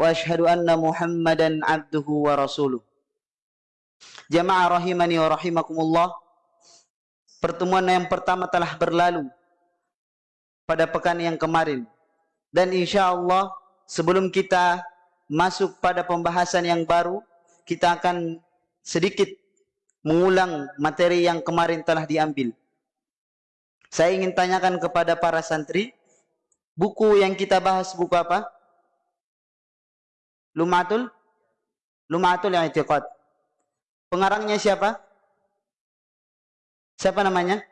وأشهد أن محمدا عبده ورسوله Jamaah rahimani wa rahimakumullah Pertemuan yang pertama telah berlalu pada pekan yang kemarin dan insya Allah sebelum kita masuk pada pembahasan yang baru kita akan sedikit mengulang materi yang kemarin telah diambil saya ingin tanyakan kepada para santri buku yang kita bahas buku apa? Lumatul Lumatul I'tiqad pengarangnya siapa? siapa namanya?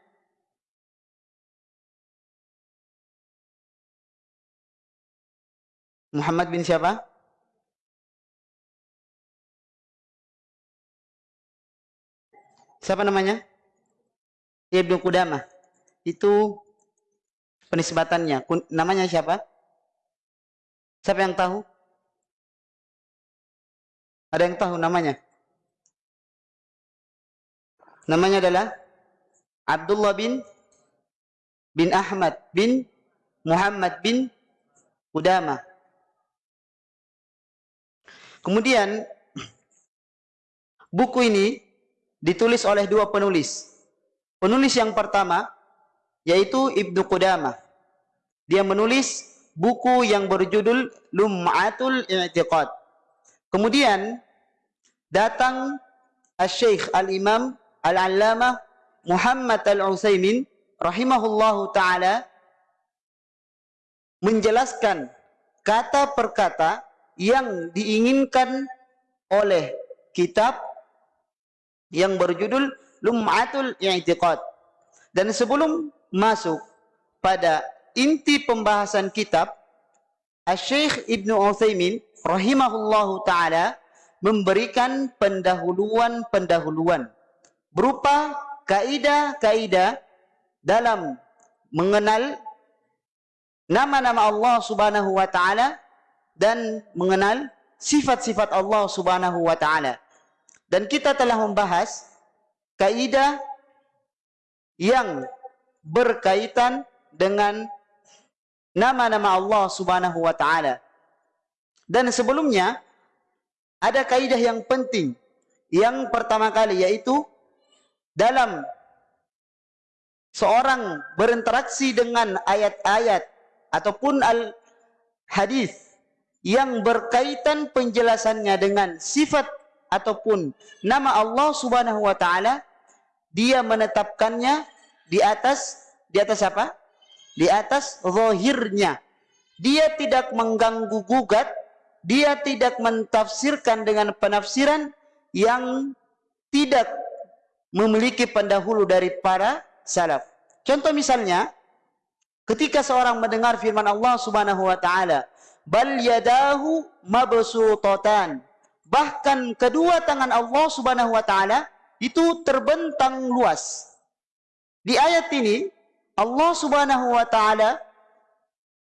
Muhammad bin siapa? Siapa namanya? Ibnu Qudamah. Itu penisbatannya. Namanya siapa? Siapa yang tahu? Ada yang tahu namanya? Namanya adalah Abdullah bin bin Ahmad bin Muhammad bin Qudamah. Kemudian buku ini ditulis oleh dua penulis. Penulis yang pertama yaitu Ibnu Qudamah. Dia menulis buku yang berjudul Lum'atul I'tiqad. Kemudian datang Al-Syekh Al-Imam Al-Allamah Muhammad Al-Utsaimin rahimahullahu taala menjelaskan kata per kata yang diinginkan oleh kitab yang berjudul Lum'atul I'tiqad. Dan sebelum masuk pada inti pembahasan kitab, Syekh Ibnu Utsaimin rahimahullahu taala memberikan pendahuluan-pendahuluan berupa kaidah-kaidah dalam mengenal nama-nama Allah Subhanahu wa taala dan mengenal sifat-sifat Allah Subhanahu wa taala. Dan kita telah membahas kaidah yang berkaitan dengan nama-nama Allah Subhanahu wa taala. Dan sebelumnya ada kaidah yang penting yang pertama kali yaitu dalam seorang berinteraksi dengan ayat-ayat ataupun al hadis yang berkaitan penjelasannya dengan sifat ataupun nama Allah Subhanahu wa taala dia menetapkannya di atas di atas apa? Di atas zahirnya. Dia tidak mengganggu gugat, dia tidak mentafsirkan dengan penafsiran yang tidak memiliki pendahulu dari para salaf. Contoh misalnya, ketika seorang mendengar firman Allah Subhanahu wa taala, bal yadahu mabsutatan bahkan kedua tangan Allah Subhanahu wa taala itu terbentang luas di ayat ini Allah Subhanahu wa taala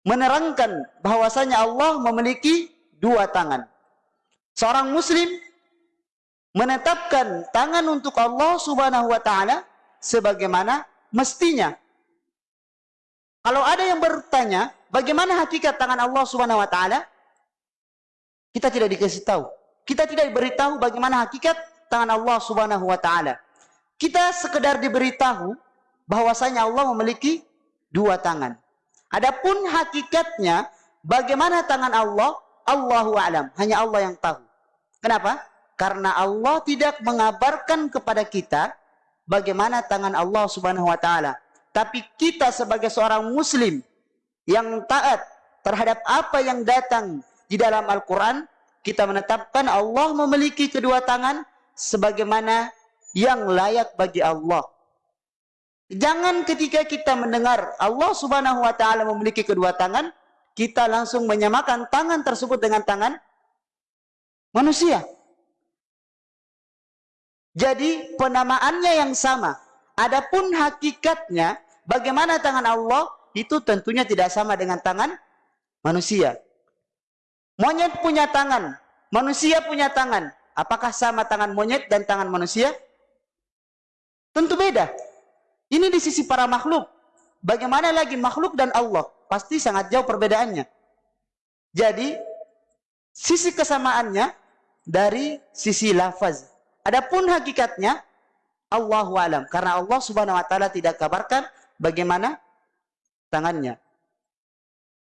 menerangkan bahwasanya Allah memiliki dua tangan seorang muslim menetapkan tangan untuk Allah Subhanahu wa taala sebagaimana mestinya kalau ada yang bertanya, bagaimana hakikat tangan Allah Subhanahu wa taala? Kita tidak dikasih tahu. Kita tidak diberitahu bagaimana hakikat tangan Allah Subhanahu wa taala. Kita sekedar diberitahu bahwasanya Allah memiliki dua tangan. Adapun hakikatnya bagaimana tangan Allah, Allahu alam, hanya Allah yang tahu. Kenapa? Karena Allah tidak mengabarkan kepada kita bagaimana tangan Allah Subhanahu wa taala. Tapi kita sebagai seorang muslim yang taat terhadap apa yang datang di dalam Al-Quran, kita menetapkan Allah memiliki kedua tangan sebagaimana yang layak bagi Allah. Jangan ketika kita mendengar Allah subhanahu wa ta'ala memiliki kedua tangan, kita langsung menyamakan tangan tersebut dengan tangan manusia. Jadi penamaannya yang sama. Adapun hakikatnya bagaimana tangan Allah itu tentunya tidak sama dengan tangan manusia. Monyet punya tangan, manusia punya tangan. Apakah sama tangan monyet dan tangan manusia? Tentu beda. Ini di sisi para makhluk. Bagaimana lagi makhluk dan Allah? Pasti sangat jauh perbedaannya. Jadi, sisi kesamaannya dari sisi lafaz. Adapun hakikatnya Allahu alam karena Allah Subhanahu wa taala tidak kabarkan bagaimana tangannya.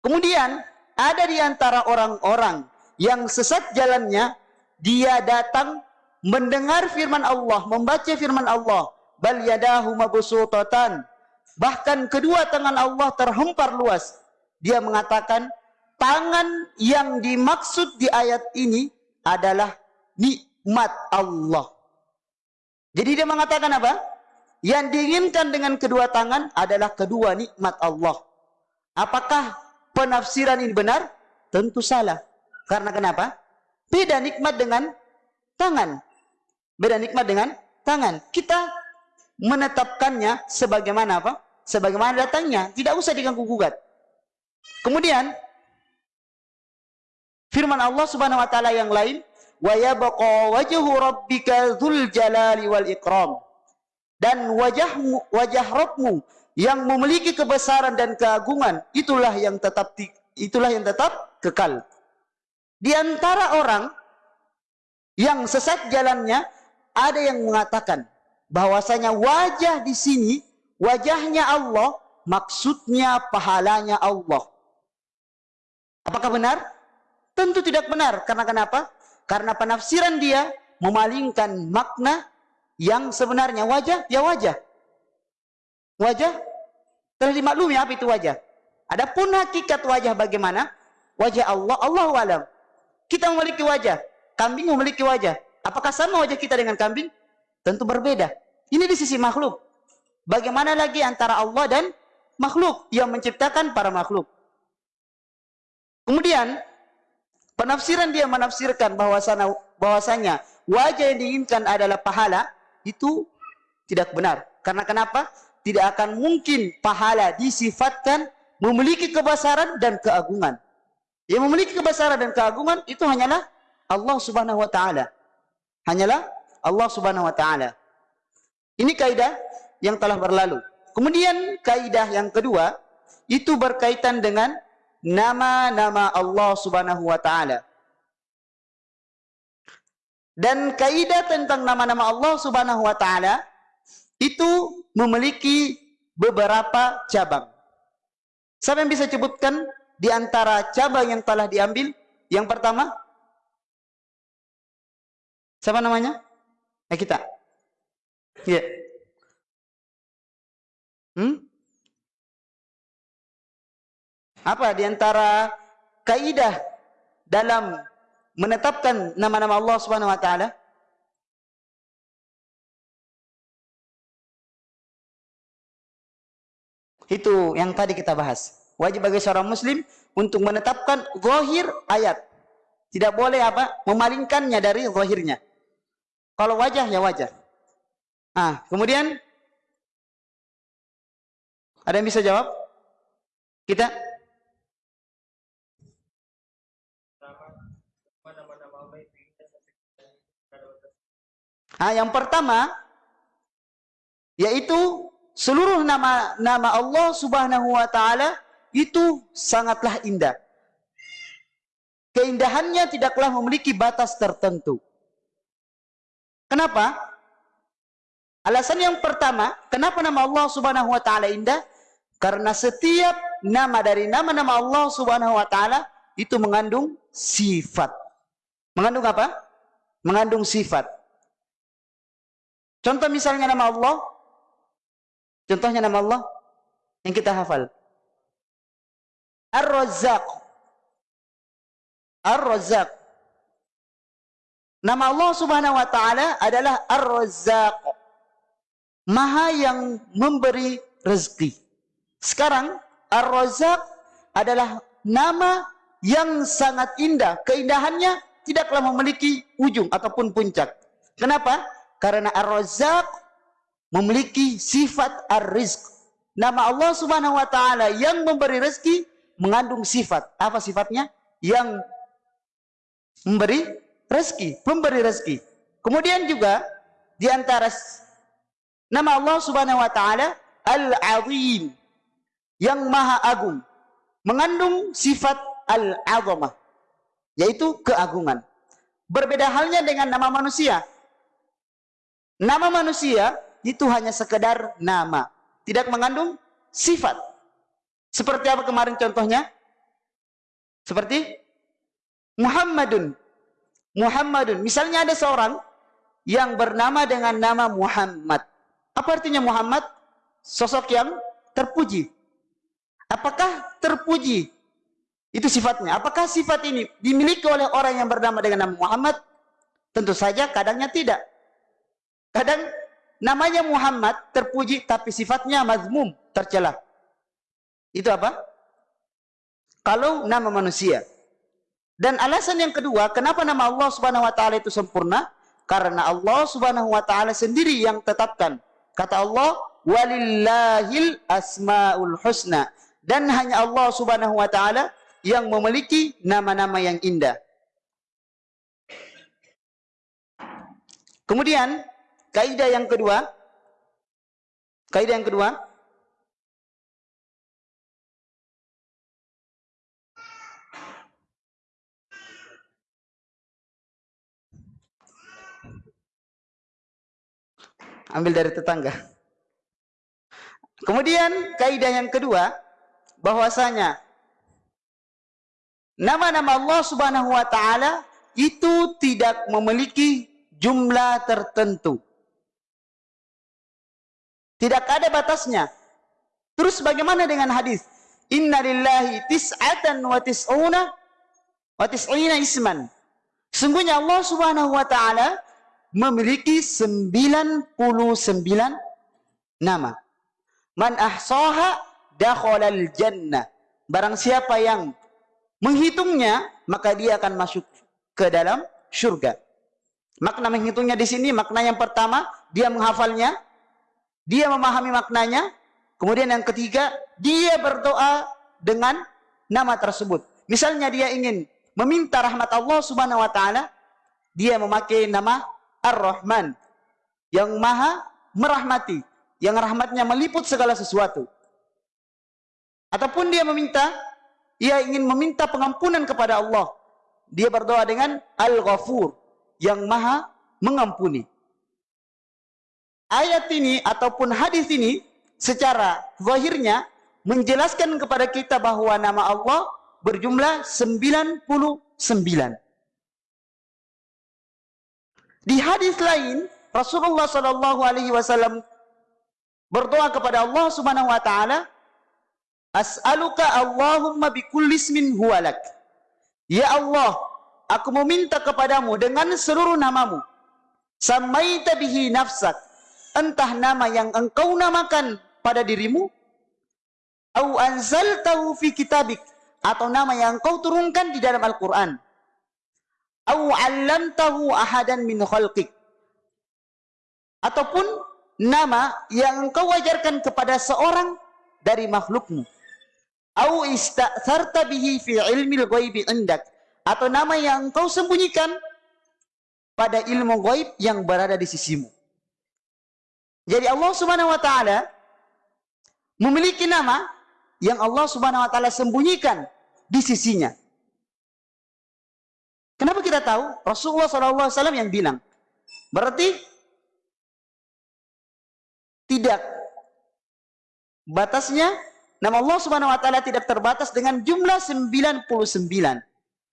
Kemudian ada di antara orang-orang yang sesat jalannya dia datang mendengar firman Allah, membaca firman Allah, bal yadahu mabsutatan. Bahkan kedua tangan Allah terhempar luas. Dia mengatakan tangan yang dimaksud di ayat ini adalah nikmat Allah. Jadi dia mengatakan apa? Yang diinginkan dengan kedua tangan adalah kedua nikmat Allah. Apakah penafsiran ini benar? Tentu salah. Karena kenapa? Beda nikmat dengan tangan. Beda nikmat dengan tangan. Kita menetapkannya sebagaimana apa? Sebagaimana datangnya. Tidak usah diganggu gugat. Kemudian firman Allah Subhanahu wa taala yang lain, "Wa yabqa wajhu rabbika dzul jalali wal ikram." Dan wajahmu wajah Rabbmu yang memiliki kebesaran dan keagungan itulah yang tetap itulah yang tetap kekal. Di antara orang yang sesat jalannya ada yang mengatakan bahwasanya wajah di sini wajahnya Allah maksudnya pahalanya Allah. Apakah benar? Tentu tidak benar. Karena kenapa? Karena penafsiran dia memalingkan makna yang sebenarnya wajah, ya wajah. Wajah telah dimaklumi apa itu wajah. Adapun hakikat wajah bagaimana? Wajah Allah, Allah alam. Kita memiliki wajah, kambing memiliki wajah. Apakah sama wajah kita dengan kambing? Tentu berbeda. Ini di sisi makhluk. Bagaimana lagi antara Allah dan makhluk yang menciptakan para makhluk? Kemudian penafsiran dia menafsirkan bahwasanya bahwasanya wajah yang diinginkan adalah pahala itu tidak benar. Karena kenapa? Tidak akan mungkin pahala disifatkan memiliki kebesaran dan keagungan. Yang memiliki kebesaran dan keagungan itu hanyalah Allah Subhanahu wa taala. Hanyalah Allah Subhanahu wa taala. Ini kaidah yang telah berlalu. Kemudian kaidah yang kedua itu berkaitan dengan nama-nama Allah Subhanahu wa taala. Dan kaidah tentang nama-nama Allah Subhanahu wa taala itu memiliki beberapa cabang. Siapa yang bisa sebutkan di antara cabang yang telah diambil? Yang pertama, siapa namanya? Eh kita. Iya. Yeah. Hmm? Apa di antara kaidah dalam menetapkan nama-nama Allah Subhanahu wa taala? Itu yang tadi kita bahas. Wajib bagi seorang muslim untuk menetapkan zahir ayat. Tidak boleh apa? Memalingkannya dari zahirnya. Kalau wajah ya wajah. Ah, kemudian ada yang bisa jawab? Kita Nah, yang pertama yaitu seluruh nama nama Allah Subhanahu wa taala itu sangatlah indah. Keindahannya tidaklah memiliki batas tertentu. Kenapa? Alasan yang pertama, kenapa nama Allah Subhanahu wa taala indah? Karena setiap nama dari nama-nama Allah Subhanahu wa taala itu mengandung sifat. Mengandung apa? Mengandung sifat. Contoh misalnya nama Allah. Contohnya nama Allah yang kita hafal. Ar-Razzaq. Ar-Razzaq. Nama Allah Subhanahu wa taala adalah Ar-Razzaq. Maha yang memberi rezeki. Sekarang Ar-Razzaq adalah nama yang sangat indah. Keindahannya tidaklah memiliki ujung ataupun puncak. Kenapa? Karena Ar-Razzaq memiliki sifat Ar-Rizq. Nama Allah Subhanahu wa taala yang memberi rezeki mengandung sifat. Apa sifatnya? Yang memberi rezeki, memberi rezeki. Kemudian juga di antara nama Allah Subhanahu wa taala Al-Azim yang Maha Agung mengandung sifat Al-Azamah. yaitu keagungan. Berbeda halnya dengan nama manusia. Nama manusia itu hanya sekedar nama, tidak mengandung sifat. Seperti apa kemarin contohnya? Seperti Muhammadun. Muhammadun. Misalnya ada seorang yang bernama dengan nama Muhammad. Apa artinya Muhammad? Sosok yang terpuji. Apakah terpuji itu sifatnya. Apakah sifat ini dimiliki oleh orang yang bernama dengan nama Muhammad? Tentu saja kadangnya tidak. Kadang namanya Muhammad terpuji tapi sifatnya mazmum, tercela. Itu apa? Kalau nama manusia. Dan alasan yang kedua, kenapa nama Allah Subhanahu wa taala itu sempurna? Karena Allah Subhanahu wa taala sendiri yang tetapkan. Kata Allah, "Walillahil asmaul husna." Dan hanya Allah Subhanahu wa taala yang memiliki nama-nama yang indah. Kemudian, kaidah yang kedua, kaidah yang kedua, ambil dari tetangga. Kemudian kaidah yang kedua bahwasanya Nama-nama Allah Subhanahu wa taala itu tidak memiliki jumlah tertentu. Tidak ada batasnya. Terus bagaimana dengan hadis? Inna lillahi tis'atan wa tis'una wa tis'ina isman. Sungguhnya Allah Subhanahu wa taala memiliki 99 nama. Man ahsaha dakhalal jannah. Barang siapa yang menghitungnya, maka dia akan masuk ke dalam surga. Makna menghitungnya di sini, makna yang pertama, dia menghafalnya, dia memahami maknanya, kemudian yang ketiga, dia berdoa dengan nama tersebut. Misalnya dia ingin meminta rahmat Allah Subhanahu wa taala, dia memakai nama Ar-Rahman yang maha merahmati, yang rahmatnya meliput segala sesuatu. Ataupun dia meminta ia ingin meminta pengampunan kepada Allah. Dia berdoa dengan Al-Ghafur yang maha mengampuni. Ayat ini ataupun hadis ini secara zahirnya menjelaskan kepada kita bahwa nama Allah berjumlah 99. Di hadis lain Rasulullah sallallahu alaihi wasallam berdoa kepada Allah Subhanahu wa taala As'aluka Allahumma bikulli ismin huwalak. Ya Allah, aku meminta kepadamu dengan seluruh namamu. Samaita bihi nafsak. Entah nama yang engkau namakan pada dirimu. Au anzaltahu fi kitabik. Atau nama yang engkau turunkan di dalam Al-Quran. Au allamtahu ahadan min khalqik. Ataupun nama yang engkau wajarkan kepada seorang dari makhlukmu au ista'tharta bihi fi ilmil ghaibi indak atau nama yang engkau sembunyikan pada ilmu gaib yang berada di sisimu. Jadi Allah Subhanahu wa taala memiliki nama yang Allah Subhanahu wa taala sembunyikan di sisinya. Kita tahu? Rasulullah SAW yang bilang. Berarti tidak batasnya Nama Allah Subhanahu wa taala tidak terbatas dengan jumlah 99.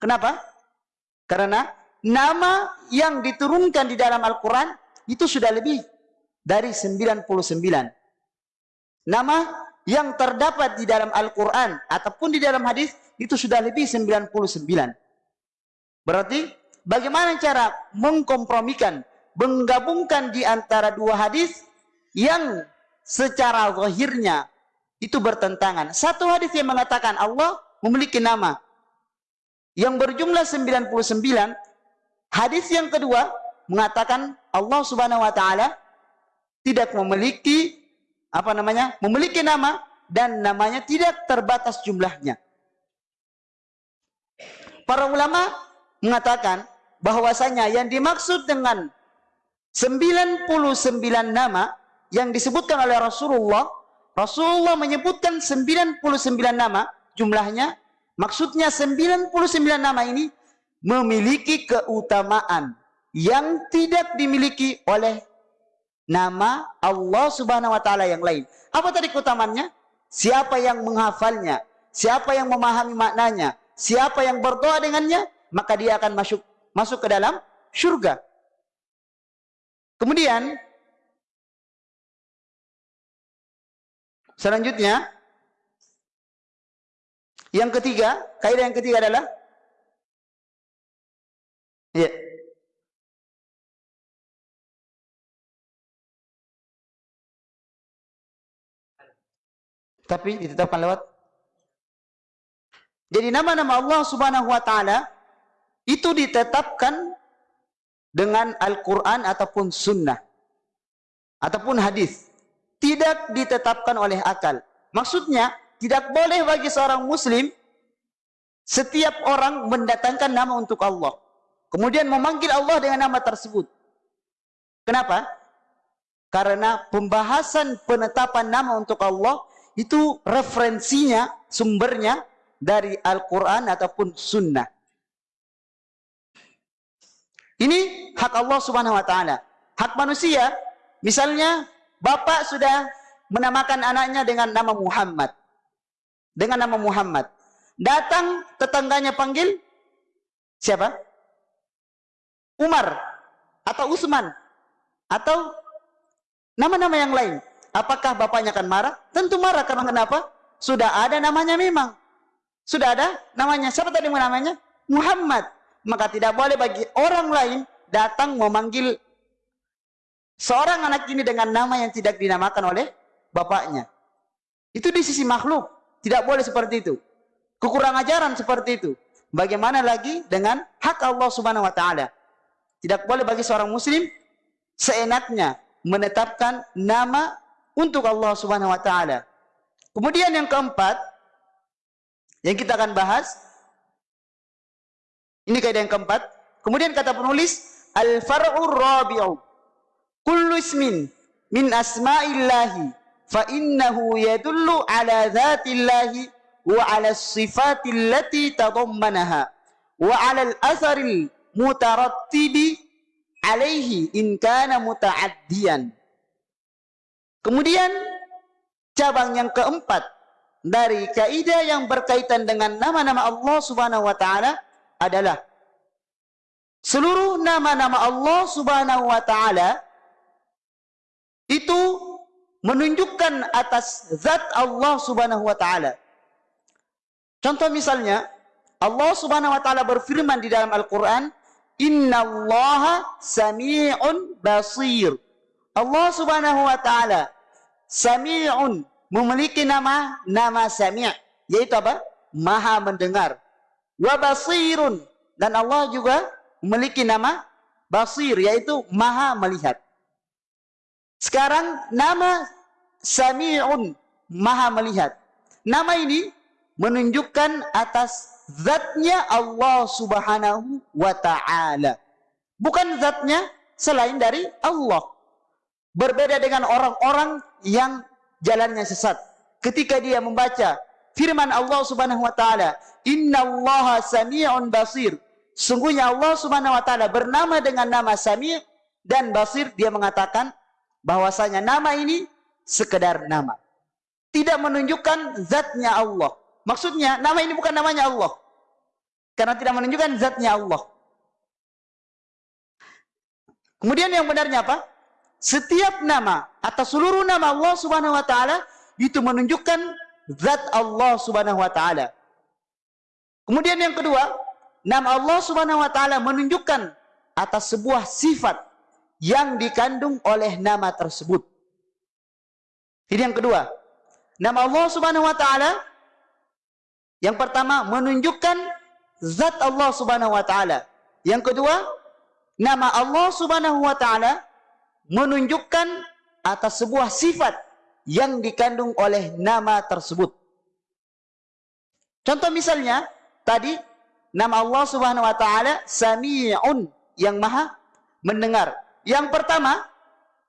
Kenapa? Karena nama yang diturunkan di dalam Al-Qur'an itu sudah lebih dari 99. Nama yang terdapat di dalam Al-Qur'an ataupun di dalam hadis itu sudah lebih 99. Berarti bagaimana cara mengkompromikan, menggabungkan di antara dua hadis yang secara zahirnya itu bertentangan. Satu hadis yang mengatakan Allah memiliki nama yang berjumlah 99. Hadis yang kedua mengatakan Allah Subhanahu wa taala tidak memiliki apa namanya? memiliki nama dan namanya tidak terbatas jumlahnya. Para ulama mengatakan bahwasanya yang dimaksud dengan 99 nama yang disebutkan oleh Rasulullah Rasulullah menyebutkan 99 nama jumlahnya. Maksudnya 99 nama ini memiliki keutamaan yang tidak dimiliki oleh nama Allah Subhanahu wa taala yang lain. Apa tadi keutamaannya? Siapa yang menghafalnya, siapa yang memahami maknanya, siapa yang berdoa dengannya, maka dia akan masuk masuk ke dalam surga. Kemudian selanjutnya yang ketiga, kaidah yang ketiga adalah ya. Tapi ditetapkan lewat Jadi nama-nama Allah Subhanahu wa taala itu ditetapkan dengan Al-Qur'an ataupun sunnah ataupun hadis. Tidak ditetapkan oleh akal. Maksudnya tidak boleh bagi seorang muslim setiap orang mendatangkan nama untuk Allah. Kemudian memanggil Allah dengan nama tersebut. Kenapa? Karena pembahasan penetapan nama untuk Allah itu referensinya, sumbernya dari Al-Quran ataupun Sunnah. Ini hak Allah Subhanahu Wa Taala. Hak manusia, misalnya bapak sudah menamakan anaknya dengan nama Muhammad dengan nama Muhammad. Datang tetangganya panggil siapa? Umar atau Usman atau nama-nama yang lain. Apakah bapaknya akan marah? Tentu marah karena kenapa? Sudah ada namanya memang. Sudah ada namanya. Siapa tadi namanya? Muhammad. Maka tidak boleh bagi orang lain datang memanggil seorang anak ini dengan nama yang tidak dinamakan oleh bapaknya. Itu di sisi makhluk. Tidak boleh seperti itu. Kekurang ajaran seperti itu. Bagaimana lagi dengan hak Allah Subhanahu wa taala? Tidak boleh bagi seorang muslim seenaknya menetapkan nama untuk Allah Subhanahu wa taala. Kemudian yang keempat yang kita akan bahas ini kaidah yang keempat. Kemudian kata penulis al-far'ur rabi'u kullu ismin min asma'illahi fa innahu yadullu ala dzatillahi wa ala sifati allati tadammanaha wa ala al-atharil mutarattibi alaihi in kana muta'addiyan kemudian cabang yang keempat dari kaidah yang berkaitan dengan nama-nama Allah Subhanahu wa taala adalah seluruh nama-nama Allah Subhanahu wa taala itu menunjukkan atas zat Allah Subhanahu wa taala. Contoh misalnya, Allah Subhanahu wa taala berfirman di dalam Al-Qur'an, "Innallaha samii'un basir." Allah Subhanahu wa taala samii'un memiliki nama nama sami' yaitu apa? Maha mendengar. Wa basirun dan Allah juga memiliki nama basir yaitu maha melihat. Sekarang nama Sami'un, maha melihat. Nama ini menunjukkan atas zatnya Allah subhanahu wa ta'ala. Bukan zatnya selain dari Allah. Berbeda dengan orang-orang yang jalannya sesat. Ketika dia membaca firman Allah subhanahu wa ta'ala. Inna Allah sami'un basir. Sungguhnya Allah subhanahu wa ta'ala bernama dengan nama Sami' dan Basir. Dia mengatakan, bahwasanya nama ini sekedar nama. Tidak menunjukkan zatnya Allah. Maksudnya nama ini bukan namanya Allah. Karena tidak menunjukkan zatnya Allah. Kemudian yang benarnya apa? Setiap nama atau seluruh nama Allah Subhanahu wa taala itu menunjukkan zat Allah Subhanahu wa taala. Kemudian yang kedua, nama Allah Subhanahu wa taala menunjukkan atas sebuah sifat yang dikandung oleh nama tersebut. Ini yang kedua. Nama Allah Subhanahu wa taala yang pertama menunjukkan zat Allah Subhanahu wa taala. Yang kedua, nama Allah Subhanahu wa taala menunjukkan atas sebuah sifat yang dikandung oleh nama tersebut. Contoh misalnya tadi nama Allah Subhanahu wa taala Sami'un yang Maha mendengar. Yang pertama,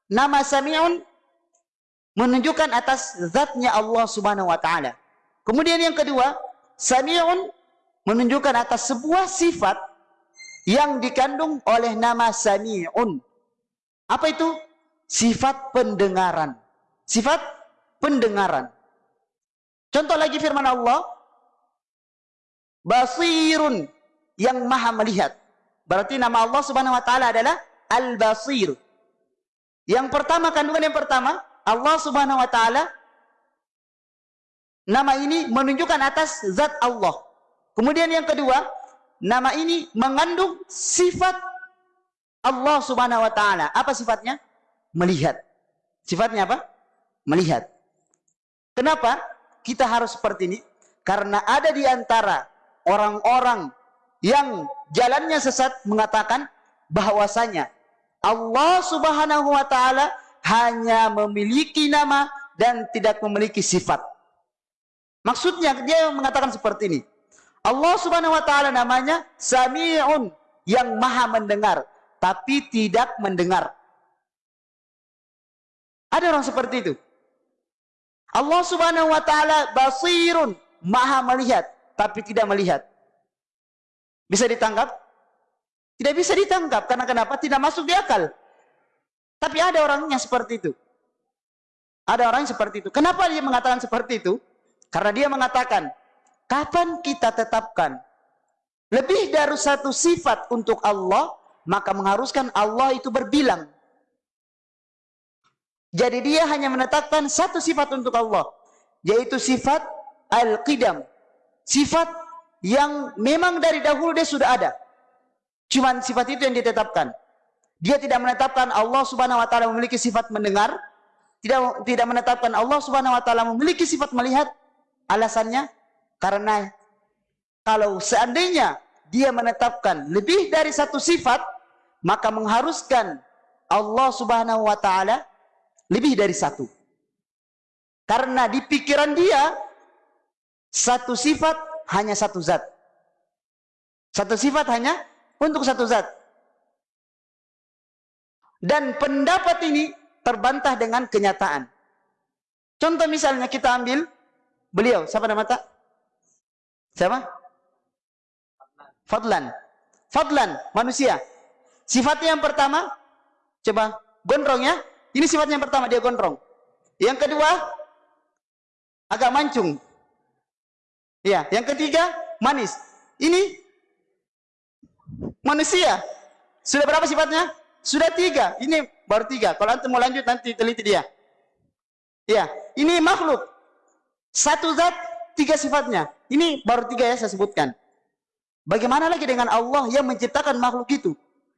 nama Sami'un menunjukkan atas zatnya Allah Subhanahu wa taala. Kemudian yang kedua, Sami'un menunjukkan atas sebuah sifat yang dikandung oleh nama Sami'un. Apa itu? Sifat pendengaran. Sifat pendengaran. Contoh lagi firman Allah, Basirun yang maha melihat. Berarti nama Allah Subhanahu wa taala adalah Al-Basir. Yang pertama kandungan yang pertama, Allah Subhanahu wa taala nama ini menunjukkan atas zat Allah. Kemudian yang kedua, nama ini mengandung sifat Allah Subhanahu wa taala. Apa sifatnya? Melihat. Sifatnya apa? Melihat. Kenapa kita harus seperti ini? Karena ada di antara orang-orang yang jalannya sesat mengatakan bahwasanya Allah Subhanahu wa taala hanya memiliki nama dan tidak memiliki sifat. Maksudnya dia mengatakan seperti ini. Allah Subhanahu wa taala namanya Sami'un yang maha mendengar tapi tidak mendengar. Ada orang seperti itu. Allah Subhanahu wa taala basirun, maha melihat tapi tidak melihat. Bisa ditangkap? Tidak bisa ditangkap. Karena kenapa? Tidak masuk di akal. Tapi ada orangnya seperti itu. Ada orang yang seperti itu. Kenapa dia mengatakan seperti itu? Karena dia mengatakan, kapan kita tetapkan lebih dari satu sifat untuk Allah, maka mengharuskan Allah itu berbilang. Jadi dia hanya menetapkan satu sifat untuk Allah, yaitu sifat al-qidam, Sifat yang memang dari dahulu dia sudah ada. Cuman sifat itu yang ditetapkan. Dia tidak menetapkan Allah Subhanahu wa taala memiliki sifat mendengar, tidak tidak menetapkan Allah Subhanahu wa taala memiliki sifat melihat. Alasannya karena kalau seandainya dia menetapkan lebih dari satu sifat, maka mengharuskan Allah Subhanahu wa taala lebih dari satu. Karena di pikiran dia satu sifat hanya satu zat. Satu sifat hanya untuk satu zat. Dan pendapat ini terbantah dengan kenyataan. Contoh misalnya kita ambil beliau, siapa nama tak? Siapa? Fadlan. Fadlan, manusia. Sifatnya yang pertama, coba gondrong ya. Ini sifatnya yang pertama, dia gondrong. Yang kedua, agak mancung. Ya, yang ketiga manis. Ini manusia. Sudah berapa sifatnya? Sudah tiga. Ini baru tiga. Kalau antum mau lanjut nanti teliti dia. Ya, ini makhluk. Satu zat, tiga sifatnya. Ini baru tiga ya saya sebutkan. Bagaimana lagi dengan Allah yang menciptakan makhluk itu?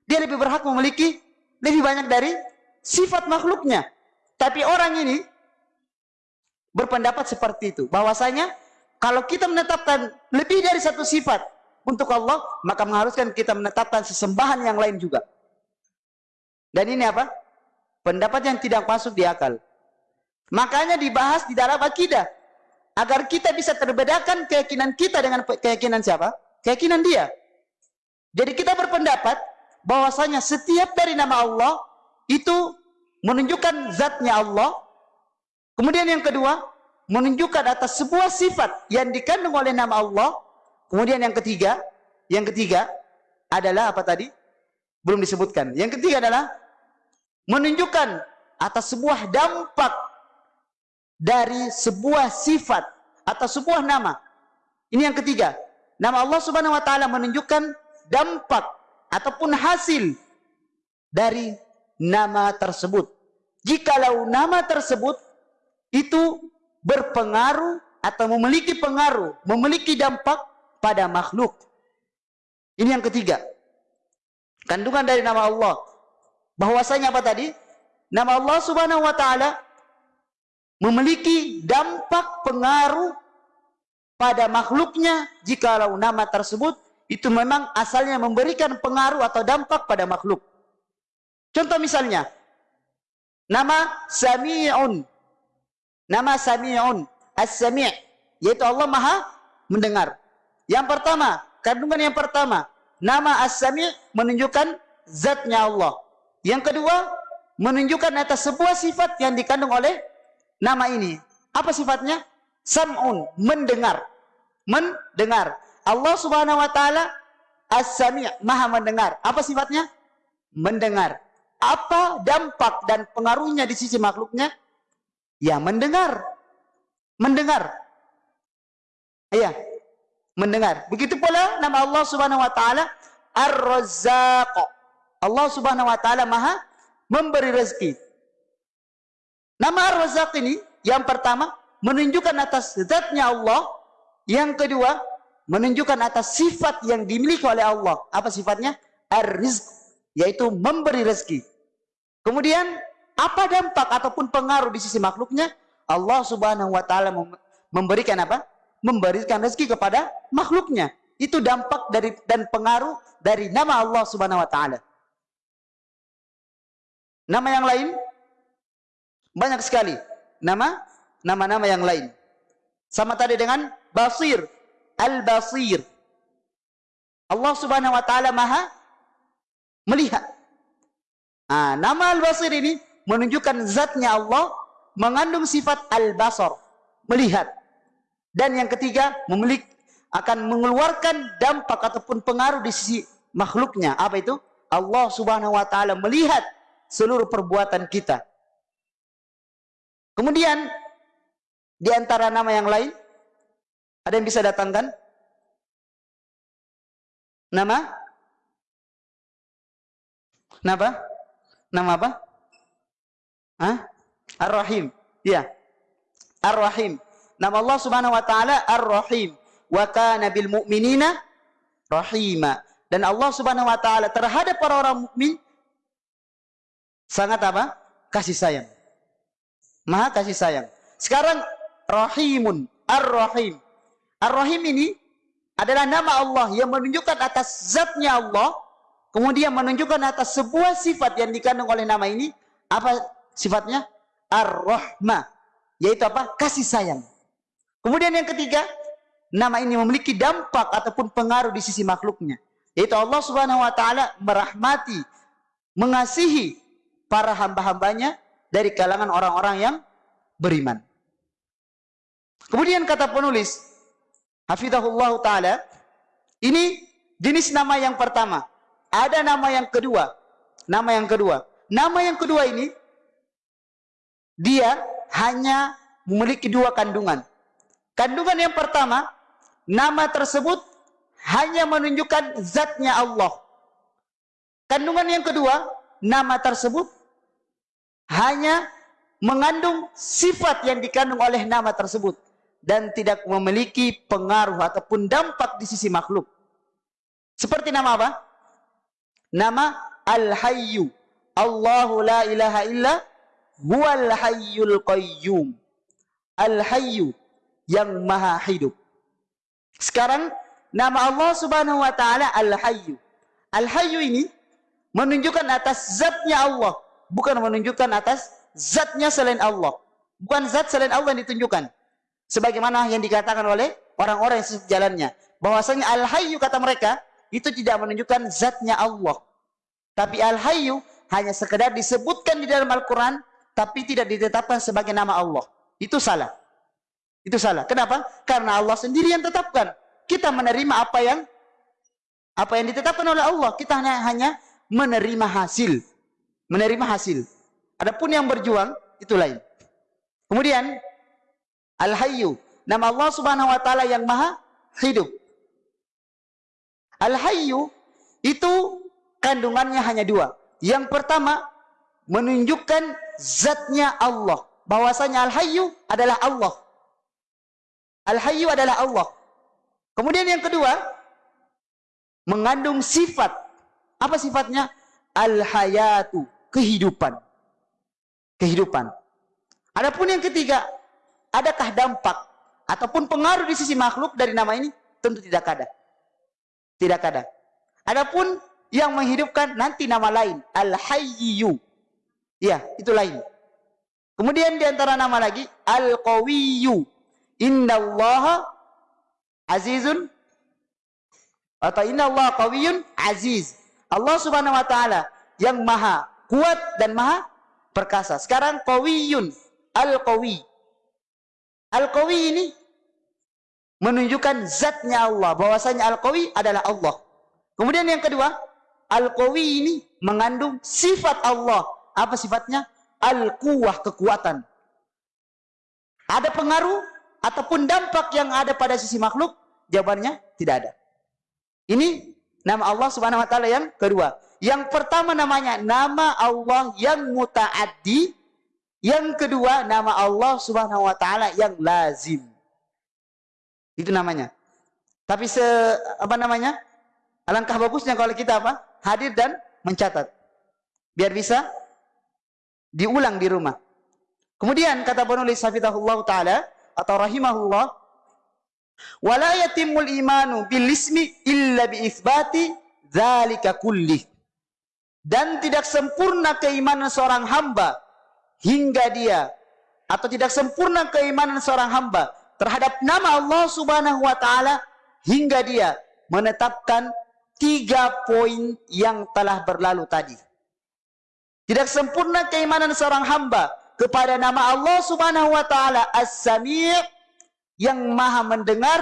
Dia lebih berhak memiliki lebih banyak dari sifat makhluknya. Tapi orang ini berpendapat seperti itu. Bahwasanya kalau kita menetapkan lebih dari satu sifat untuk Allah, maka mengharuskan kita menetapkan sesembahan yang lain juga. Dan ini apa? Pendapat yang tidak masuk di akal. Makanya dibahas di dalam akidah. Agar kita bisa terbedakan keyakinan kita dengan keyakinan siapa? Keyakinan dia. Jadi kita berpendapat bahwasanya setiap dari nama Allah itu menunjukkan zatnya Allah. Kemudian yang kedua, menunjukkan atas sebuah sifat yang dikandung oleh nama Allah. Kemudian yang ketiga, yang ketiga adalah apa tadi? Belum disebutkan. Yang ketiga adalah menunjukkan atas sebuah dampak dari sebuah sifat atau sebuah nama. Ini yang ketiga. Nama Allah Subhanahu wa taala menunjukkan dampak ataupun hasil dari nama tersebut. Jikalau nama tersebut itu berpengaruh atau memiliki pengaruh, memiliki dampak pada makhluk. Ini yang ketiga. Kandungan dari nama Allah. Bahwasanya apa tadi? Nama Allah Subhanahu wa taala memiliki dampak pengaruh pada makhluknya jikalau nama tersebut itu memang asalnya memberikan pengaruh atau dampak pada makhluk. Contoh misalnya, nama Sami'un Nama Sami'un, As-Sami' yaitu Allah Maha mendengar. Yang pertama, kandungan yang pertama, nama As-Sami' menunjukkan zatnya Allah. Yang kedua, menunjukkan atas sebuah sifat yang dikandung oleh nama ini. Apa sifatnya? Sam'un, mendengar. Mendengar. Allah Subhanahu wa taala As-Sami' Maha mendengar. Apa sifatnya? Mendengar. Apa dampak dan pengaruhnya di sisi makhluknya? Ya, mendengar. Mendengar. Iya. Mendengar. Begitu pula nama Allah Subhanahu wa taala Ar-Razzaq. Allah Subhanahu wa taala Maha memberi rezeki. Nama Ar-Razzaq ini yang pertama menunjukkan atas zatnya Allah, yang kedua menunjukkan atas sifat yang dimiliki oleh Allah. Apa sifatnya? Ar-rizq, yaitu memberi rezeki. Kemudian, apa dampak ataupun pengaruh di sisi makhluknya? Allah subhanahu wa ta'ala memberikan apa? Memberikan rezeki kepada makhluknya. Itu dampak dari dan pengaruh dari nama Allah subhanahu wa ta'ala. Nama yang lain? Banyak sekali. Nama, nama-nama yang lain. Sama tadi dengan Basir, Al-Basir. Allah Subhanahu wa taala Maha melihat. Nah, nama Al-Basir ini menunjukkan zatnya Allah mengandung sifat Al-Basar, melihat. Dan yang ketiga, memiliki akan mengeluarkan dampak ataupun pengaruh di sisi makhluknya. Apa itu? Allah Subhanahu wa taala melihat seluruh perbuatan kita. Kemudian di antara nama yang lain ada yang bisa datangkan? Nama? Nama apa? Nama apa? Hah? Ar-Rahim. Ya. Ar-Rahim. Nama Allah Subhanahu wa taala Ar-Rahim. Wa kana bil mu'minina rahima. Dan Allah Subhanahu wa taala terhadap orang-orang mukmin sangat apa? Kasih sayang. Maha kasih sayang. Sekarang Rahimun, Ar-Rahim. Ar-Rahim ini adalah nama Allah yang menunjukkan atas zatnya Allah, kemudian menunjukkan atas sebuah sifat yang dikandung oleh nama ini, apa sifatnya? Ar-Rahmah, yaitu apa? Kasih sayang. Kemudian yang ketiga, nama ini memiliki dampak ataupun pengaruh di sisi makhluknya, yaitu Allah Subhanahu wa taala merahmati, mengasihi para hamba-hambanya dari kalangan orang-orang yang beriman. Kemudian kata penulis, Hafizahullah Ta'ala. Ini jenis nama yang pertama. Ada nama yang kedua. Nama yang kedua. Nama yang kedua ini, dia hanya memiliki dua kandungan. Kandungan yang pertama, nama tersebut hanya menunjukkan zatnya Allah. Kandungan yang kedua, nama tersebut hanya mengandung sifat yang dikandung oleh nama tersebut dan tidak memiliki pengaruh ataupun dampak di sisi makhluk. Seperti nama apa? Nama Al-Hayyu. Allahu la ilaha illa huwal hayyul qayyum. Al-Hayyu yang maha hidup. Sekarang nama Allah Subhanahu wa taala Al-Hayyu. Al-Hayyu ini menunjukkan atas zatnya Allah, bukan menunjukkan atas zatnya selain Allah. Bukan zat selain Allah yang ditunjukkan sebagaimana yang dikatakan oleh orang-orang yang sejalannya bahwasanya al-hayyu kata mereka itu tidak menunjukkan zatnya Allah. Tapi al-hayyu hanya sekedar disebutkan di dalam Al-Quran tapi tidak ditetapkan sebagai nama Allah. Itu salah. Itu salah. Kenapa? karena Allah sendiri yang tetapkan. Kita menerima apa yang apa yang ditetapkan oleh Allah. Kita hanya, hanya menerima hasil. Menerima hasil. Adapun yang berjuang itu lain. Kemudian Al-Hayyu. Nama Allah subhanahu wa ta'ala yang maha hidup. Al-Hayyu itu kandungannya hanya dua. Yang pertama, menunjukkan zatnya Allah. Bahwasanya Al-Hayyu adalah Allah. Al-Hayyu adalah Allah. Kemudian yang kedua, mengandung sifat. Apa sifatnya? Al-Hayatu. Kehidupan. Kehidupan. Adapun yang ketiga, adakah dampak ataupun pengaruh di sisi makhluk dari nama ini? Tentu tidak ada. Tidak ada. Adapun yang menghidupkan nanti nama lain, Al-Hayyu. Ya, itu lain. Kemudian di antara nama lagi Al-Qawiyyu. Innallaha azizun atau innallaha qawiyyun aziz. Allah Subhanahu wa taala yang maha kuat dan maha perkasa. Sekarang qawiyyun, al-qawi. Al-Qawi ini menunjukkan zatnya Allah. Bahwasanya Al-Qawi adalah Allah. Kemudian yang kedua, Al-Qawi ini mengandung sifat Allah. Apa sifatnya? Al-Quwah, kekuatan. Ada pengaruh ataupun dampak yang ada pada sisi makhluk? Jawabannya tidak ada. Ini nama Allah Subhanahu wa taala yang kedua. Yang pertama namanya nama Allah yang mutaaddi, yang kedua nama Allah Subhanahu wa taala yang lazim. Itu namanya. Tapi se apa namanya? Alangkah bagusnya kalau kita apa? Hadir dan mencatat. Biar bisa diulang di rumah. Kemudian kata penulis Hafizahullah taala atau rahimahullah wala yatimul imanu bil ismi illa bi itsbati dzalika kulli. Dan tidak sempurna keimanan seorang hamba hingga dia atau tidak sempurna keimanan seorang hamba terhadap nama Allah Subhanahu wa taala hingga dia menetapkan tiga poin yang telah berlalu tadi. Tidak sempurna keimanan seorang hamba kepada nama Allah Subhanahu wa taala As-Sami' yang Maha mendengar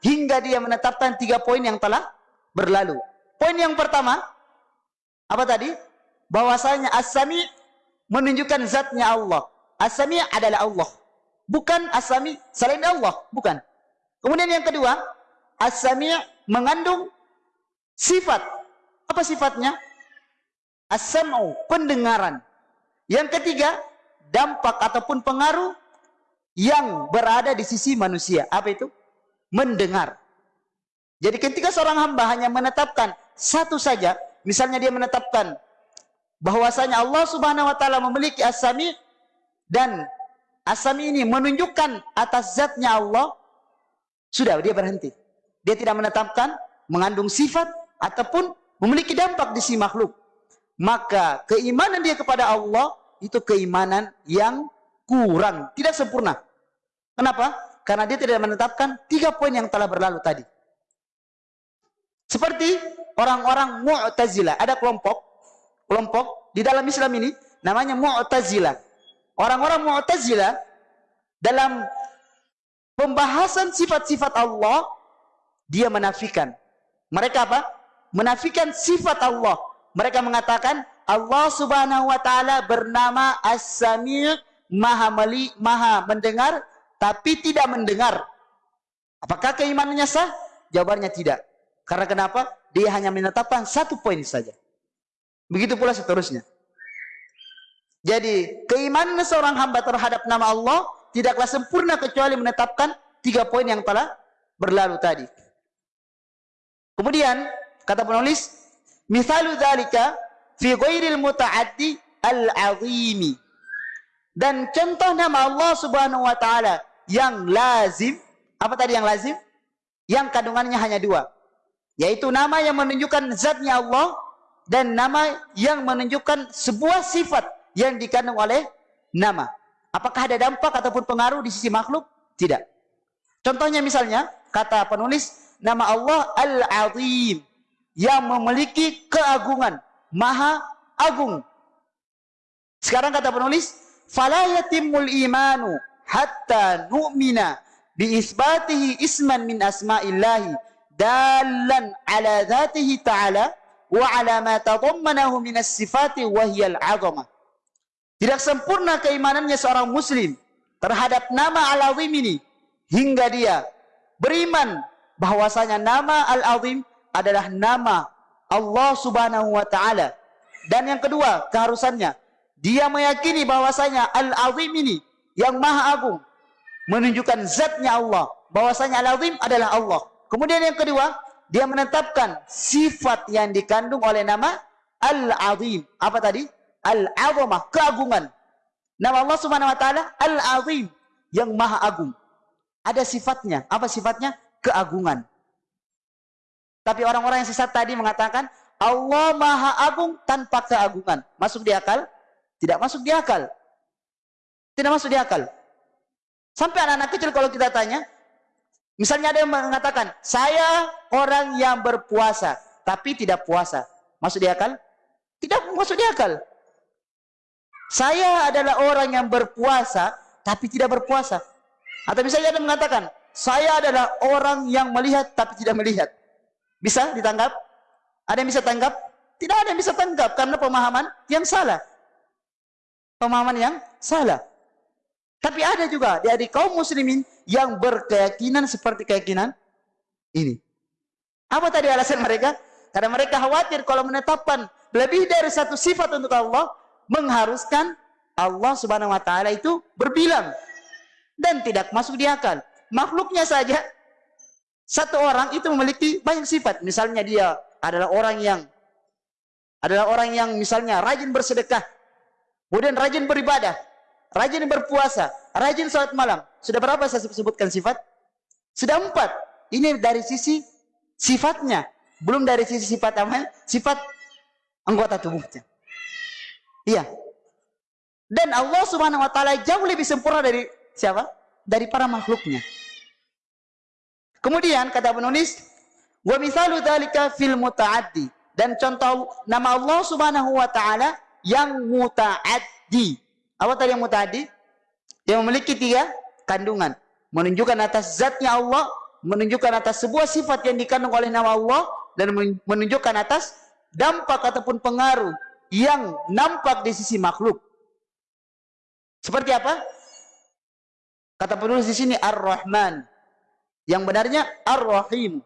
hingga dia menetapkan tiga poin yang telah berlalu. Poin yang pertama apa tadi? Bahwasanya As-Sami' menunjukkan zatnya Allah. As-Sami' adalah Allah. Bukan As-Sami' selain Allah, bukan. Kemudian yang kedua, As-Sami' mengandung Sifat. Apa sifatnya? As-sam'u, pendengaran. Yang ketiga, dampak ataupun pengaruh yang berada di sisi manusia. Apa itu? Mendengar. Jadi ketika seorang hamba hanya menetapkan satu saja, misalnya dia menetapkan bahwasanya Allah Subhanahu wa taala memiliki as-sami dan as-sami ini menunjukkan atas zatnya Allah, sudah dia berhenti. Dia tidak menetapkan mengandung sifat ataupun memiliki dampak di si makhluk. Maka keimanan dia kepada Allah itu keimanan yang kurang, tidak sempurna. Kenapa? Karena dia tidak menetapkan tiga poin yang telah berlalu tadi. Seperti orang-orang Mu'tazilah, ada kelompok kelompok di dalam Islam ini namanya Mu'tazilah. Orang-orang Mu'tazilah dalam pembahasan sifat-sifat Allah dia menafikan. Mereka apa? menafikan sifat Allah. Mereka mengatakan Allah Subhanahu wa taala bernama As-Sami' Maha meli, Maha mendengar tapi tidak mendengar. Apakah keimanannya sah? Jawabannya tidak. Karena kenapa? Dia hanya menetapkan satu poin saja. Begitu pula seterusnya. Jadi, keimanan seorang hamba terhadap nama Allah tidaklah sempurna kecuali menetapkan tiga poin yang telah berlalu tadi. Kemudian, Kata penulis, misalu dzalika fi ghairil muta'addi al-azimi. Dan contoh nama Allah Subhanahu wa taala yang lazim, apa tadi yang lazim? Yang kandungannya hanya dua. Yaitu nama yang menunjukkan zatnya Allah dan nama yang menunjukkan sebuah sifat yang dikandung oleh nama. Apakah ada dampak ataupun pengaruh di sisi makhluk? Tidak. Contohnya misalnya, kata penulis, nama Allah Al-Azim yang memiliki keagungan, maha agung. Sekarang kata penulis, imanu hatta nu'mina bi isbatihi isman min asma'illahi dalan ala dhatihi ta'ala wa ala ma tadammanahu min as-sifati wa hiya al-'azamah. Tidak sempurna keimanannya seorang muslim terhadap nama Al-Azim ini hingga dia beriman bahwasanya nama Al-Azim adalah nama Allah Subhanahu wa taala. Dan yang kedua, keharusannya dia meyakini bahwasanya Al-Azim ini yang Maha Agung menunjukkan zatnya Allah, bahwasanya Al-Azim adalah Allah. Kemudian yang kedua, dia menetapkan sifat yang dikandung oleh nama Al-Azim. Apa tadi? Al-Azamah, keagungan. Nama Allah Subhanahu wa taala Al-Azim, yang Maha Agung. Ada sifatnya. Apa sifatnya? Keagungan. Tapi orang-orang yang sesat tadi mengatakan Allah Maha Agung tanpa keagungan. Masuk di akal? Tidak masuk di akal. Tidak masuk di akal. Sampai anak-anak kecil kalau kita tanya, misalnya ada yang mengatakan, saya orang yang berpuasa, tapi tidak puasa. Masuk di akal? Tidak masuk di akal. Saya adalah orang yang berpuasa, tapi tidak berpuasa. Atau misalnya yang mengatakan, saya adalah orang yang melihat, tapi tidak melihat. Bisa ditangkap? Ada yang bisa tanggap? Tidak ada yang bisa tanggap karena pemahaman yang salah. Pemahaman yang salah. Tapi ada juga dari kaum muslimin yang berkeyakinan seperti keyakinan ini. Apa tadi alasan mereka? Karena mereka khawatir kalau menetapkan lebih dari satu sifat untuk Allah mengharuskan Allah Subhanahu wa taala itu berbilang dan tidak masuk di akal. Makhluknya saja satu orang itu memiliki banyak sifat. Misalnya dia adalah orang yang adalah orang yang misalnya rajin bersedekah, kemudian rajin beribadah, rajin berpuasa, rajin salat malam. Sudah berapa saya sebutkan sifat? Sudah empat. Ini dari sisi sifatnya, belum dari sisi sifat amal, sifat anggota tubuhnya. Iya. Dan Allah Subhanahu wa taala jauh lebih sempurna dari siapa? Dari para makhluknya. Kemudian kata penulis, wa misalu dzalika fil mutaaddi dan contoh nama Allah Subhanahu wa taala yang mutaaddi. Apa tadi yang mutaaddi? Yang memiliki tiga kandungan. Menunjukkan atas zatnya Allah, menunjukkan atas sebuah sifat yang dikandung oleh nama Allah dan menunjukkan atas dampak ataupun pengaruh yang nampak di sisi makhluk. Seperti apa? Kata penulis di sini Ar-Rahman. Yang benarnya Ar-Rahim.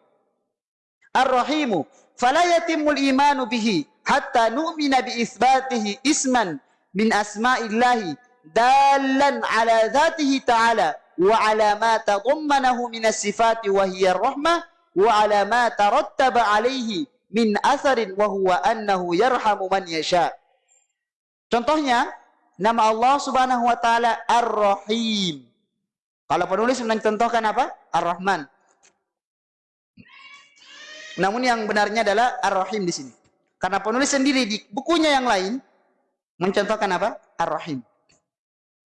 Ar-Rahimu. Fala yatimul imanu bihi hatta nu'mina bi isbatihi isman min asma'illahi dalan ala dhatihi ta'ala wa ala ma tadammanahu min as-sifati wa hiya ar-rahmah wa ala ma tarattaba alayhi min atharin wa huwa annahu yarhamu man yasha. Contohnya nama Allah Subhanahu wa taala Ar-Rahim. Kalau penulis mencontohkan apa? Ar-Rahman. Namun yang benarnya adalah Ar-Rahim di sini. Karena penulis sendiri di bukunya yang lain mencontohkan apa? Ar-Rahim.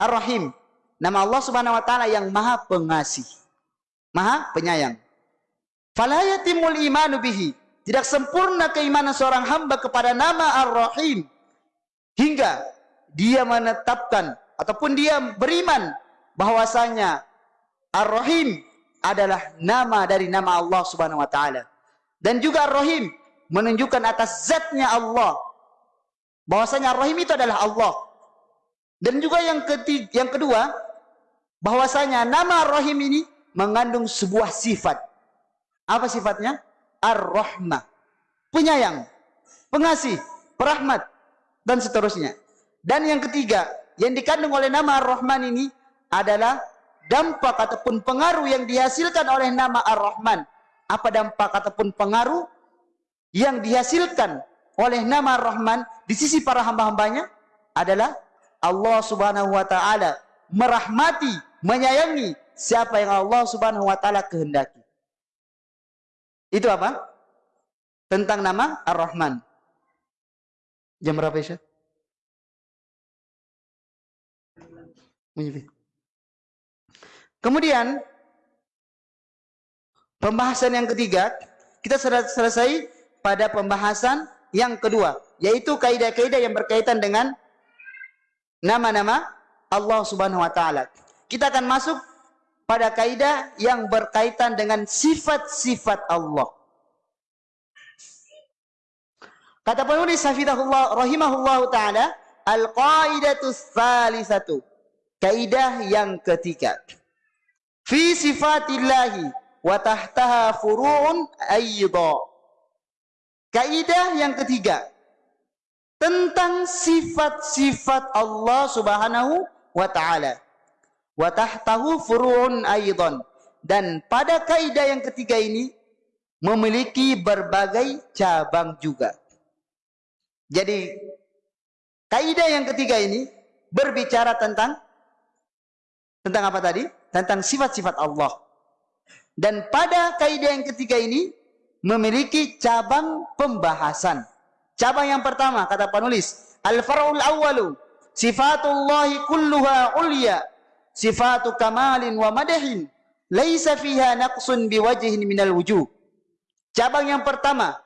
Ar-Rahim. Nama Allah Subhanahu wa taala yang Maha Pengasih. Maha Penyayang. Fala yatimul imanu bihi. Tidak sempurna keimanan seorang hamba kepada nama Ar-Rahim hingga dia menetapkan ataupun dia beriman bahwasanya Ar-Rahim adalah nama dari nama Allah Subhanahu wa taala. Dan juga Ar-Rahim menunjukkan atas zatnya Allah. Bahwasanya Ar-Rahim itu adalah Allah. Dan juga yang ketiga, yang kedua, bahwasanya nama Ar-Rahim ini mengandung sebuah sifat. Apa sifatnya? Ar-Rahmah. Penyayang, pengasih, perahmat dan seterusnya. Dan yang ketiga, yang dikandung oleh nama Ar-Rahman ini adalah dampak ataupun pengaruh yang dihasilkan oleh nama Ar-Rahman. Apa dampak ataupun pengaruh yang dihasilkan oleh nama Ar-Rahman di sisi para hamba-hambanya adalah Allah Subhanahu wa taala merahmati, menyayangi siapa yang Allah Subhanahu wa taala kehendaki. Itu apa? Tentang nama Ar-Rahman. Jam berapa? Menyebut. Kemudian pembahasan yang ketiga, kita selesai pada pembahasan yang kedua, yaitu kaidah-kaidah yang berkaitan dengan nama-nama Allah Subhanahu wa taala. Kita akan masuk pada kaidah yang berkaitan dengan sifat-sifat Allah. Kata penulis Hafizahullah rahimahullah taala, al-qaidatu tsalisatu. Kaidah yang ketiga fi sifatillahi wa tahtaha furu'un aidha. Kaidah yang ketiga tentang sifat-sifat Allah Subhanahu wa taala. Wa furu'un aidan. Dan pada kaidah yang ketiga ini memiliki berbagai cabang juga. Jadi kaidah yang ketiga ini berbicara tentang tentang apa tadi? Tentang sifat-sifat Allah. Dan pada kaidah yang ketiga ini memiliki cabang pembahasan. Cabang yang pertama kata penulis, al-far'ul awwalu sifatullahi kulluha ulya sifatu kamalin wa madahin laisa fiha naqsun biwajhin minal wujuh. Cabang yang pertama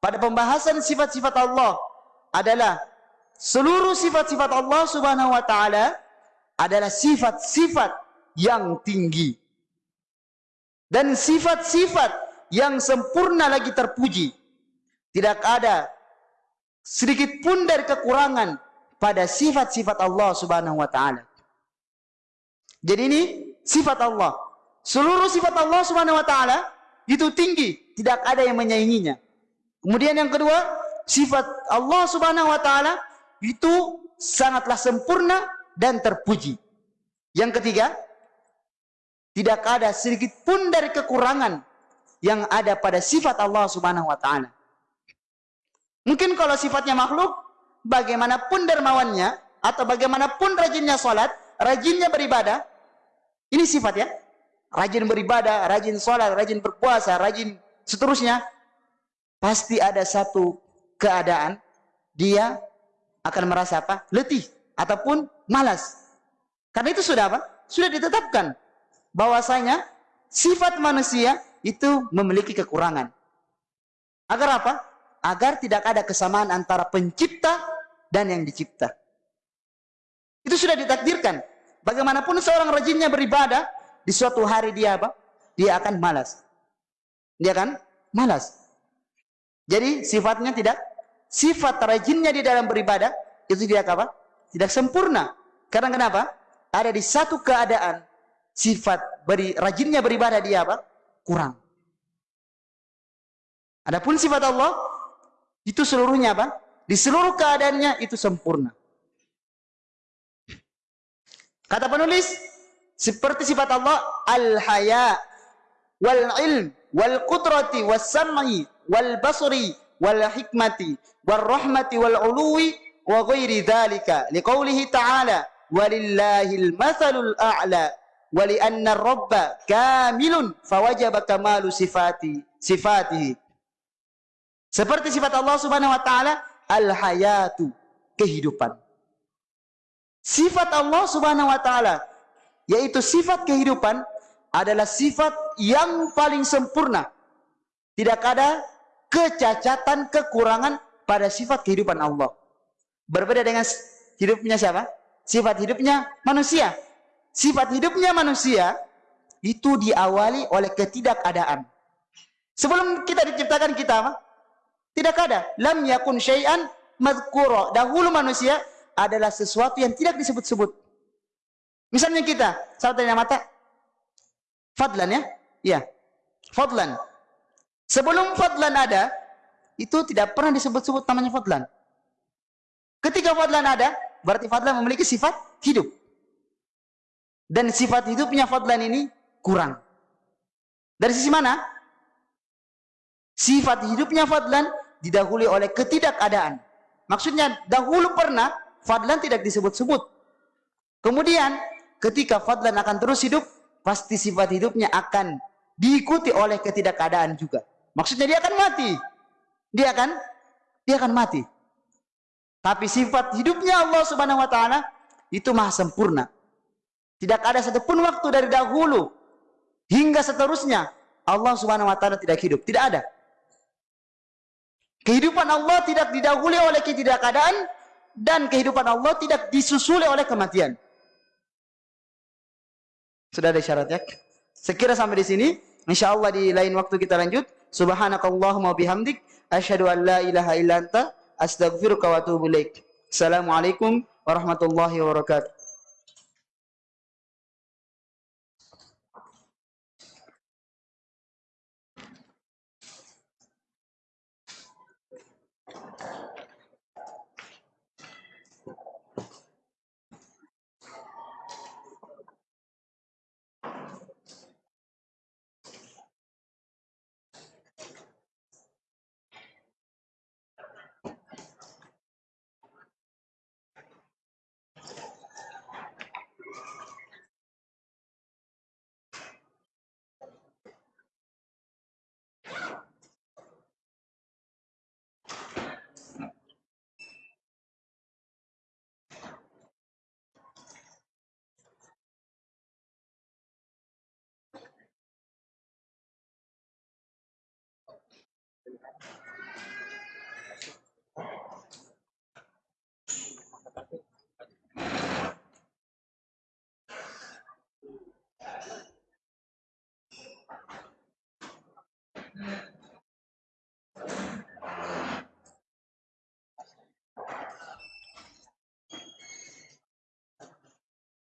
pada pembahasan sifat-sifat Allah adalah seluruh sifat-sifat Allah Subhanahu wa taala adalah sifat-sifat yang tinggi. Dan sifat-sifat yang sempurna lagi terpuji. tidak ada sedikit pun dari kekurangan pada sifat-sifat Allah Subhanahu wa taala. Jadi ini sifat Allah. Seluruh sifat Allah Subhanahu wa taala itu tinggi, tidak ada yang menyainginya. Kemudian yang kedua, sifat Allah Subhanahu wa taala itu sangatlah sempurna dan terpuji. Yang ketiga, tidak ada sedikit pun dari kekurangan yang ada pada sifat Allah Subhanahu wa taala. Mungkin kalau sifatnya makhluk, bagaimanapun dermawannya atau bagaimanapun rajinnya salat, rajinnya beribadah, ini sifat ya. Rajin beribadah, rajin sholat, rajin berpuasa, rajin seterusnya. Pasti ada satu keadaan dia akan merasa apa? Letih ataupun malas. Karena itu sudah apa? Sudah ditetapkan bahwasanya sifat manusia itu memiliki kekurangan. Agar apa? Agar tidak ada kesamaan antara pencipta dan yang dicipta. Itu sudah ditakdirkan. Bagaimanapun seorang rajinnya beribadah, di suatu hari dia apa? Dia akan malas. Dia akan malas. Jadi sifatnya tidak sifat rajinnya di dalam beribadah itu tidak apa? Tidak sempurna. Karena kenapa? Ada di satu keadaan sifat beri, rajinnya beribadah dia apa? Kurang. Adapun sifat Allah itu seluruhnya apa? Di seluruh keadaannya itu sempurna. Kata penulis, seperti sifat Allah al-haya wal ilm wal qudrati was sam'i wal basri wal hikmati wal rahmati wal uluwi wa ghairi dhalika. Liqaulihi ta'ala walillahil mathalul a'la wa li anna rabba kamilun fawajaba kamalu sifati sifatihi. Seperti sifat Allah Subhanahu wa taala al hayatu kehidupan Sifat Allah Subhanahu wa taala yaitu sifat kehidupan adalah sifat yang paling sempurna. Tidak ada kecacatan, kekurangan pada sifat kehidupan Allah. Berbeda dengan hidupnya siapa? Sifat hidupnya manusia. Sifat hidupnya manusia itu diawali oleh ketidakadaan. Sebelum kita diciptakan kita apa? Tidak ada. Lam yakun syai'an. Dahulu manusia adalah sesuatu yang tidak disebut-sebut. Misalnya kita, saat tanya mata, fadlan ya? Iya, fadlan. Sebelum fadlan ada, itu tidak pernah disebut-sebut namanya fadlan. Ketika fadlan ada, berarti fadlan memiliki sifat hidup. Dan sifat hidupnya fadlan ini kurang. Dari sisi mana? Sifat hidupnya fadlan didahului oleh ketidakadaan. Maksudnya dahulu pernah Fadlan tidak disebut-sebut. Kemudian ketika Fadlan akan terus hidup, pasti sifat hidupnya akan diikuti oleh ketidakadaan juga. Maksudnya dia akan mati. Dia akan dia akan mati. Tapi sifat hidupnya Allah Subhanahu wa taala itu maha sempurna. Tidak ada satupun waktu dari dahulu hingga seterusnya Allah Subhanahu wa taala tidak hidup, tidak ada. Kehidupan Allah tidak didahului oleh ketidakadaan dan kehidupan Allah tidak disusuli oleh kematian. Sudah ada syaratnya? Sekira sampai di sini. Insya Allah di lain waktu kita lanjut. Subhanakallahumma bihamdik. Asyhadu an la ilaha illa anta. Astaghfiruka wa atubu ilaik. Assalamualaikum warahmatullahi wabarakatuh.